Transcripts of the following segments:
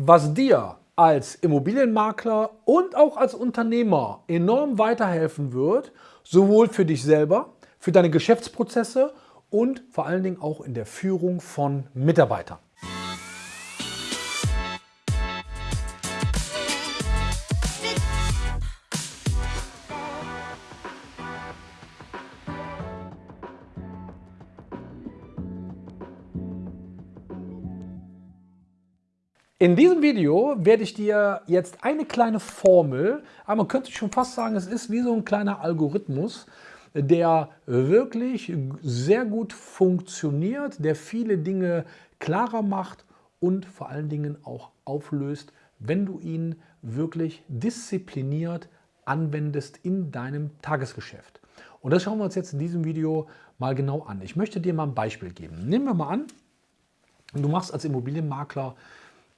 was dir als Immobilienmakler und auch als Unternehmer enorm weiterhelfen wird, sowohl für dich selber, für deine Geschäftsprozesse und vor allen Dingen auch in der Führung von Mitarbeitern. In diesem Video werde ich dir jetzt eine kleine Formel, aber man könnte schon fast sagen, es ist wie so ein kleiner Algorithmus, der wirklich sehr gut funktioniert, der viele Dinge klarer macht und vor allen Dingen auch auflöst, wenn du ihn wirklich diszipliniert anwendest in deinem Tagesgeschäft. Und das schauen wir uns jetzt in diesem Video mal genau an. Ich möchte dir mal ein Beispiel geben. Nehmen wir mal an, du machst als Immobilienmakler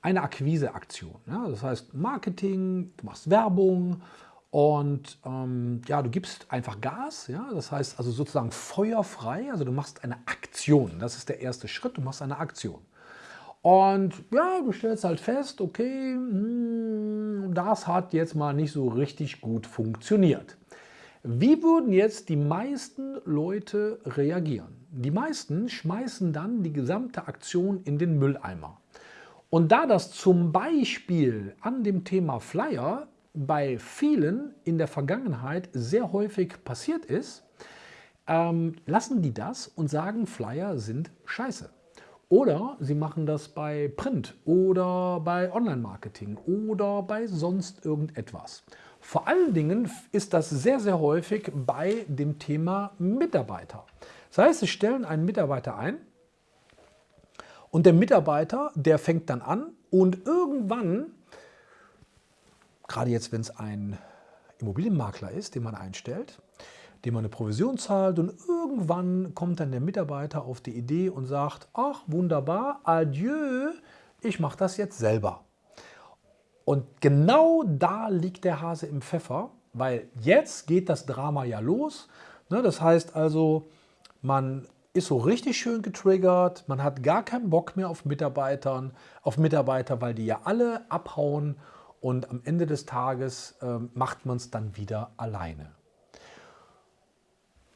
eine Akquiseaktion. Ja? Das heißt Marketing, du machst Werbung und ähm, ja, du gibst einfach Gas. Ja? Das heißt also sozusagen feuerfrei. Also du machst eine Aktion. Das ist der erste Schritt. Du machst eine Aktion. Und ja, du stellst halt fest, okay, hm, das hat jetzt mal nicht so richtig gut funktioniert. Wie würden jetzt die meisten Leute reagieren? Die meisten schmeißen dann die gesamte Aktion in den Mülleimer. Und da das zum Beispiel an dem Thema Flyer bei vielen in der Vergangenheit sehr häufig passiert ist, ähm, lassen die das und sagen, Flyer sind scheiße. Oder sie machen das bei Print oder bei Online-Marketing oder bei sonst irgendetwas. Vor allen Dingen ist das sehr, sehr häufig bei dem Thema Mitarbeiter. Das heißt, sie stellen einen Mitarbeiter ein und der Mitarbeiter, der fängt dann an und irgendwann, gerade jetzt, wenn es ein Immobilienmakler ist, den man einstellt, dem man eine Provision zahlt und irgendwann kommt dann der Mitarbeiter auf die Idee und sagt, ach wunderbar, adieu, ich mache das jetzt selber. Und genau da liegt der Hase im Pfeffer, weil jetzt geht das Drama ja los. Ne, das heißt also, man ist so richtig schön getriggert. Man hat gar keinen Bock mehr auf Mitarbeitern, auf Mitarbeiter, weil die ja alle abhauen und am Ende des Tages äh, macht man es dann wieder alleine.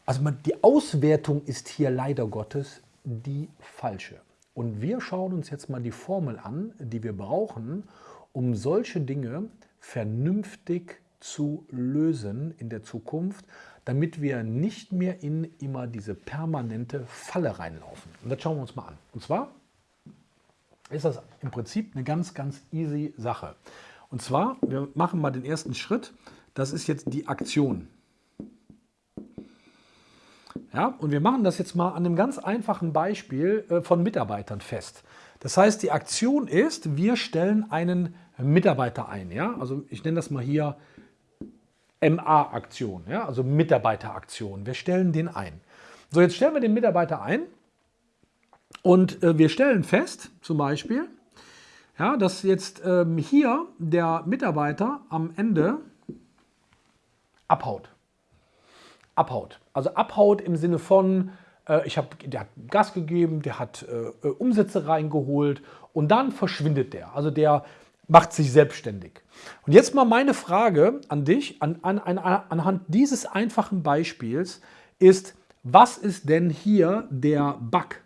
Also man, die Auswertung ist hier leider Gottes die falsche. Und wir schauen uns jetzt mal die Formel an, die wir brauchen, um solche Dinge vernünftig zu lösen in der Zukunft, damit wir nicht mehr in immer diese permanente Falle reinlaufen. Und das schauen wir uns mal an. Und zwar ist das im Prinzip eine ganz, ganz easy Sache. Und zwar, wir machen mal den ersten Schritt. Das ist jetzt die Aktion. Ja, und wir machen das jetzt mal an einem ganz einfachen Beispiel äh, von Mitarbeitern fest. Das heißt, die Aktion ist, wir stellen einen Mitarbeiter ein. Ja? Also ich nenne das mal hier MA-Aktion, ja, also Mitarbeiteraktion. Wir stellen den ein. So, jetzt stellen wir den Mitarbeiter ein und äh, wir stellen fest, zum Beispiel, ja, dass jetzt ähm, hier der Mitarbeiter am Ende abhaut. Abhaut. Also abhaut im Sinne von, äh, ich hab, der hat Gas gegeben, der hat äh, Umsätze reingeholt und dann verschwindet der. Also der macht sich selbstständig. Und jetzt mal meine Frage an dich, an, an, an, anhand dieses einfachen Beispiels ist, was ist denn hier der Bug?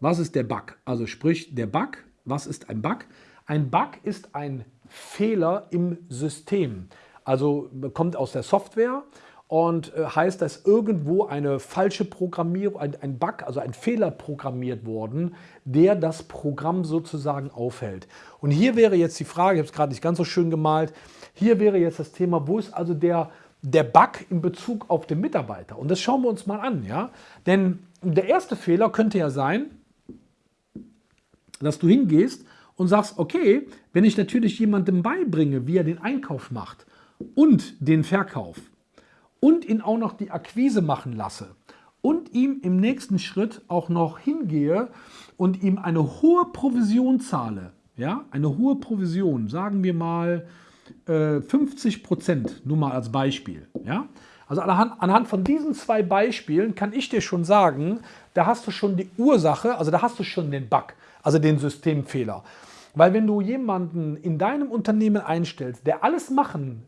Was ist der Bug? Also sprich der Bug, was ist ein Bug? Ein Bug ist ein Fehler im System. Also kommt aus der Software und äh, heißt, dass irgendwo eine falsche Programmierung, ein, ein Bug, also ein Fehler programmiert worden, der das Programm sozusagen aufhält. Und hier wäre jetzt die Frage, ich habe es gerade nicht ganz so schön gemalt, hier wäre jetzt das Thema, wo ist also der, der Bug in Bezug auf den Mitarbeiter? Und das schauen wir uns mal an. ja? Denn der erste Fehler könnte ja sein, dass du hingehst und sagst, okay, wenn ich natürlich jemandem beibringe, wie er den Einkauf macht und den Verkauf, und ihn auch noch die Akquise machen lasse und ihm im nächsten Schritt auch noch hingehe und ihm eine hohe Provision zahle, ja, eine hohe Provision, sagen wir mal äh, 50 Prozent, nur mal als Beispiel, ja, also anhand, anhand von diesen zwei Beispielen kann ich dir schon sagen, da hast du schon die Ursache, also da hast du schon den Bug, also den Systemfehler. Weil wenn du jemanden in deinem Unternehmen einstellst, der alles machen,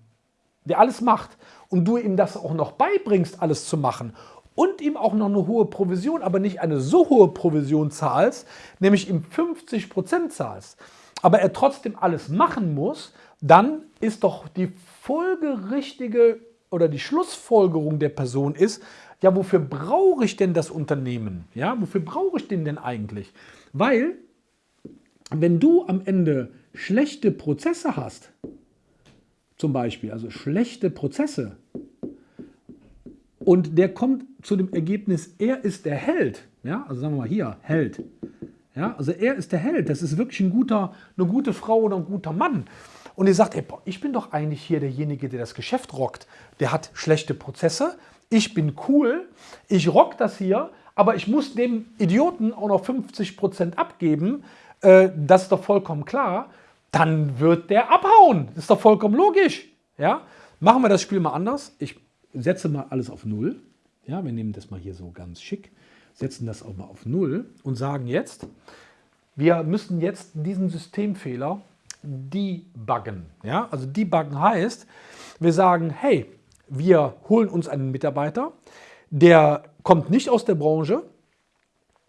der alles macht und du ihm das auch noch beibringst, alles zu machen und ihm auch noch eine hohe Provision, aber nicht eine so hohe Provision zahlst, nämlich ihm 50% zahlst, aber er trotzdem alles machen muss, dann ist doch die folgerichtige oder die Schlussfolgerung der Person ist, ja, wofür brauche ich denn das Unternehmen? Ja, wofür brauche ich den denn eigentlich? Weil, wenn du am Ende schlechte Prozesse hast, zum Beispiel, also schlechte Prozesse, und der kommt zu dem Ergebnis, er ist der Held, ja, also sagen wir mal hier, Held, ja, also er ist der Held, das ist wirklich ein guter, eine gute Frau oder ein guter Mann. Und ihr sagt, ey, boah, ich bin doch eigentlich hier derjenige, der das Geschäft rockt. Der hat schlechte Prozesse, ich bin cool, ich rock das hier, aber ich muss dem Idioten auch noch 50% abgeben, äh, das ist doch vollkommen klar, dann wird der abhauen. Das ist doch vollkommen logisch. Ja? Machen wir das Spiel mal anders. Ich setze mal alles auf Null. Ja, wir nehmen das mal hier so ganz schick, setzen das auch mal auf Null und sagen jetzt, wir müssen jetzt diesen Systemfehler debuggen. Ja? Also debuggen heißt, wir sagen, hey, wir holen uns einen Mitarbeiter, der kommt nicht aus der Branche,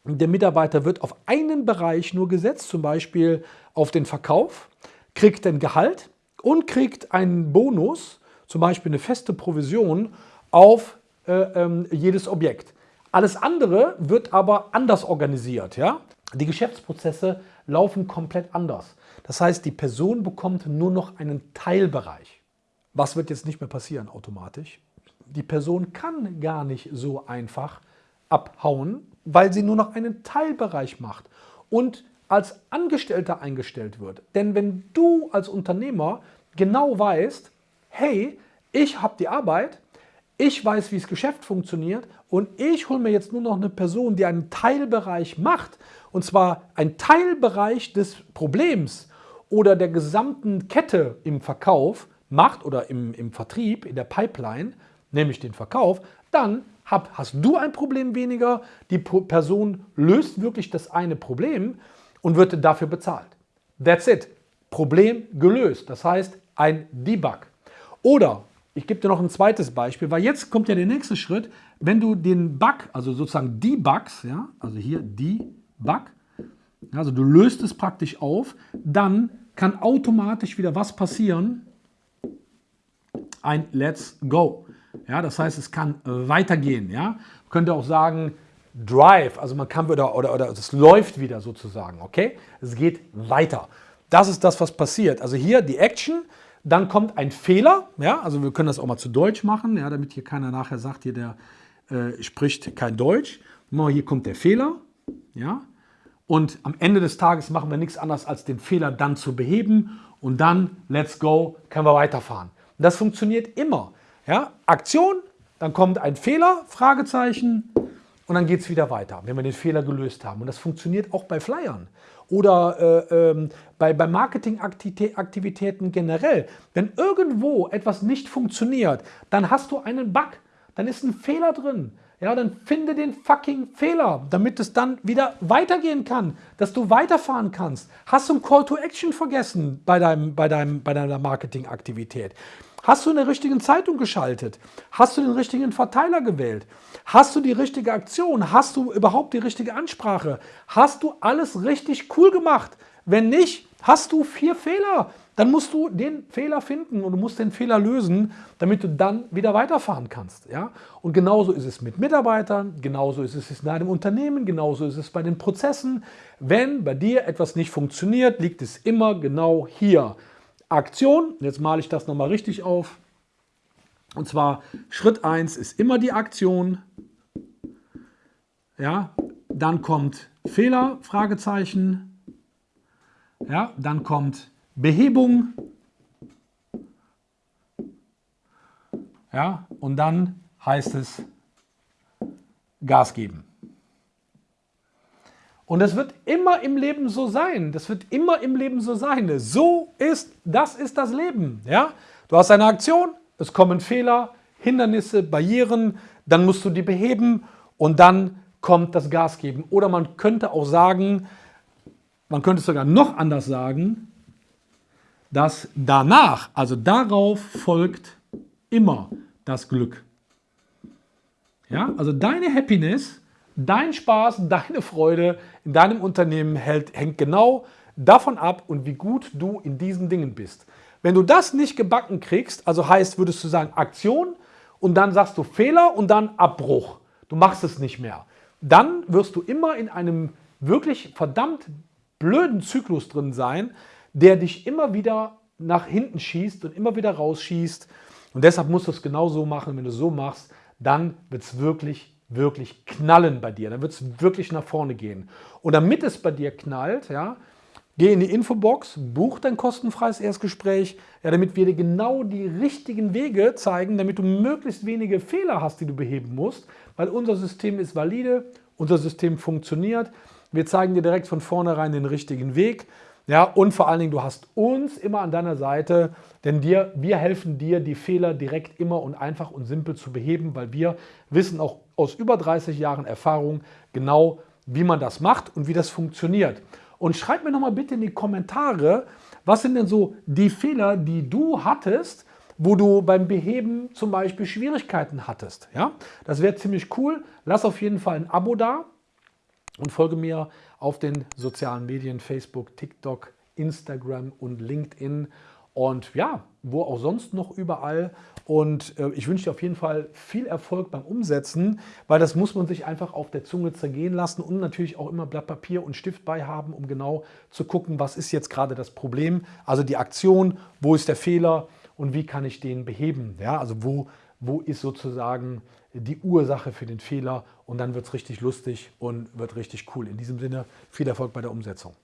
der Mitarbeiter wird auf einen Bereich nur gesetzt, zum Beispiel auf den Verkauf, kriegt ein Gehalt und kriegt einen Bonus, zum Beispiel eine feste Provision auf äh, ähm, jedes Objekt. Alles andere wird aber anders organisiert. Ja? Die Geschäftsprozesse laufen komplett anders. Das heißt, die Person bekommt nur noch einen Teilbereich. Was wird jetzt nicht mehr passieren automatisch? Die Person kann gar nicht so einfach abhauen, weil sie nur noch einen Teilbereich macht und als Angestellter eingestellt wird. Denn wenn du als Unternehmer genau weißt, hey, ich habe die Arbeit, ich weiß, wie das Geschäft funktioniert und ich hole mir jetzt nur noch eine Person, die einen Teilbereich macht, und zwar ein Teilbereich des Problems oder der gesamten Kette im Verkauf macht oder im, im Vertrieb, in der Pipeline, nämlich den Verkauf, dann hab, hast du ein Problem weniger, die Person löst wirklich das eine Problem und wird dafür bezahlt. That's it. Problem gelöst. Das heißt, ein Debug. Oder, ich gebe dir noch ein zweites Beispiel, weil jetzt kommt ja der nächste Schritt, wenn du den Bug, also sozusagen debugs, ja, also hier debug, also du löst es praktisch auf, dann kann automatisch wieder was passieren? Ein Let's Go. Ja, das heißt, es kann weitergehen. Ja? Man könnte auch sagen, Drive, also man kann wieder, oder, oder es läuft wieder sozusagen, okay? Es geht weiter. Das ist das, was passiert. Also hier die Action, dann kommt ein Fehler, ja, also wir können das auch mal zu Deutsch machen, ja, damit hier keiner nachher sagt, hier der äh, spricht kein Deutsch. Hier kommt der Fehler, ja, und am Ende des Tages machen wir nichts anderes, als den Fehler dann zu beheben und dann, let's go, können wir weiterfahren. Das funktioniert immer. Ja? Aktion, dann kommt ein Fehler, Fragezeichen, und dann geht es wieder weiter, wenn wir den Fehler gelöst haben. Und das funktioniert auch bei Flyern oder äh, ähm, bei, bei Marketingaktivitäten generell. Wenn irgendwo etwas nicht funktioniert, dann hast du einen Bug, dann ist ein Fehler drin ja, dann finde den fucking Fehler, damit es dann wieder weitergehen kann, dass du weiterfahren kannst. Hast du ein Call to Action vergessen bei, deinem, bei, deinem, bei deiner Marketingaktivität? Hast du in der richtigen Zeitung geschaltet? Hast du den richtigen Verteiler gewählt? Hast du die richtige Aktion? Hast du überhaupt die richtige Ansprache? Hast du alles richtig cool gemacht? Wenn nicht, hast du vier Fehler dann musst du den Fehler finden und du musst den Fehler lösen, damit du dann wieder weiterfahren kannst. Ja? Und genauso ist es mit Mitarbeitern, genauso ist es in einem Unternehmen, genauso ist es bei den Prozessen. Wenn bei dir etwas nicht funktioniert, liegt es immer genau hier. Aktion, jetzt male ich das nochmal richtig auf. Und zwar Schritt 1 ist immer die Aktion. Ja, dann kommt Fehler, Fragezeichen. Ja, dann kommt Behebung. Ja, und dann heißt es Gas geben. Und es wird immer im Leben so sein. Das wird immer im Leben so sein. So ist, das ist das Leben. Ja? Du hast eine Aktion, es kommen Fehler, Hindernisse, Barrieren, dann musst du die beheben und dann kommt das Gas geben. Oder man könnte auch sagen, man könnte es sogar noch anders sagen, dass danach, also darauf folgt immer das Glück. Ja, also deine Happiness, dein Spaß, deine Freude in deinem Unternehmen hält, hängt genau davon ab und wie gut du in diesen Dingen bist. Wenn du das nicht gebacken kriegst, also heißt, würdest du sagen Aktion und dann sagst du Fehler und dann Abbruch. Du machst es nicht mehr. Dann wirst du immer in einem wirklich verdammt blöden Zyklus drin sein, der dich immer wieder nach hinten schießt und immer wieder rausschießt. Und deshalb musst du es genau so machen. Wenn du es so machst, dann wird es wirklich, wirklich knallen bei dir. Dann wird es wirklich nach vorne gehen. Und damit es bei dir knallt, ja, geh in die Infobox, buch dein kostenfreies Erstgespräch, ja, damit wir dir genau die richtigen Wege zeigen, damit du möglichst wenige Fehler hast, die du beheben musst, weil unser System ist valide, unser System funktioniert. Wir zeigen dir direkt von vornherein den richtigen Weg. Ja, und vor allen Dingen, du hast uns immer an deiner Seite, denn dir, wir helfen dir, die Fehler direkt immer und einfach und simpel zu beheben, weil wir wissen auch aus über 30 Jahren Erfahrung genau, wie man das macht und wie das funktioniert. Und schreib mir nochmal bitte in die Kommentare, was sind denn so die Fehler, die du hattest, wo du beim Beheben zum Beispiel Schwierigkeiten hattest. Ja? Das wäre ziemlich cool. Lass auf jeden Fall ein Abo da und folge mir auf den sozialen Medien, Facebook, TikTok, Instagram und LinkedIn und ja, wo auch sonst noch überall. Und äh, ich wünsche dir auf jeden Fall viel Erfolg beim Umsetzen, weil das muss man sich einfach auf der Zunge zergehen lassen und natürlich auch immer Blatt Papier und Stift bei haben, um genau zu gucken, was ist jetzt gerade das Problem, also die Aktion, wo ist der Fehler und wie kann ich den beheben. Ja, also wo, wo ist sozusagen die Ursache für den Fehler und dann wird es richtig lustig und wird richtig cool. In diesem Sinne viel Erfolg bei der Umsetzung.